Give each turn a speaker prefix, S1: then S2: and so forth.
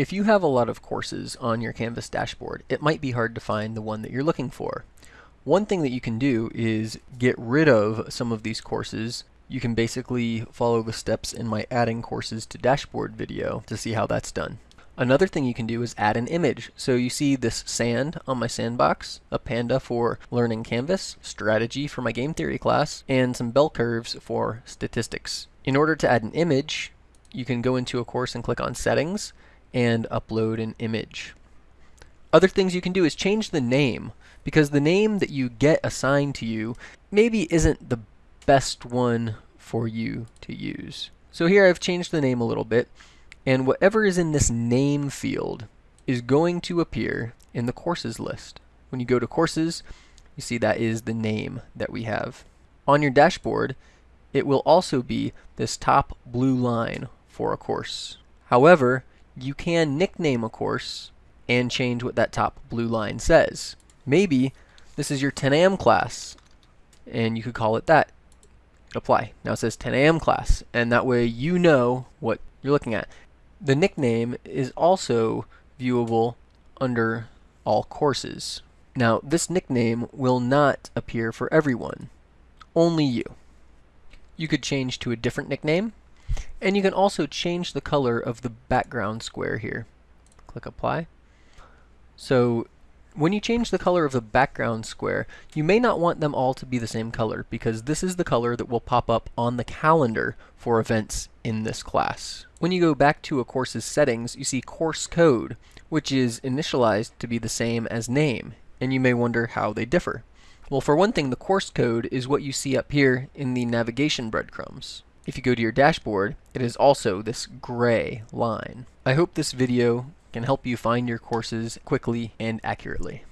S1: If you have a lot of courses on your Canvas dashboard, it might be hard to find the one that you're looking for. One thing that you can do is get rid of some of these courses. You can basically follow the steps in my adding courses to dashboard video to see how that's done. Another thing you can do is add an image. So you see this sand on my sandbox, a panda for learning Canvas, strategy for my game theory class, and some bell curves for statistics. In order to add an image, you can go into a course and click on settings, and upload an image. Other things you can do is change the name because the name that you get assigned to you maybe isn't the best one for you to use. So here I've changed the name a little bit and whatever is in this name field is going to appear in the courses list. When you go to courses, you see that is the name that we have. On your dashboard, it will also be this top blue line for a course. However, you can nickname a course and change what that top blue line says. Maybe this is your 10 a.m. class and you could call it that. Apply. Now it says 10 a.m. class and that way you know what you're looking at. The nickname is also viewable under all courses. Now this nickname will not appear for everyone, only you. You could change to a different nickname and you can also change the color of the background square here. Click apply. So when you change the color of the background square, you may not want them all to be the same color because this is the color that will pop up on the calendar for events in this class. When you go back to a course's settings, you see course code, which is initialized to be the same as name, and you may wonder how they differ. Well, for one thing, the course code is what you see up here in the navigation breadcrumbs. If you go to your dashboard, it is also this gray line. I hope this video can help you find your courses quickly and accurately.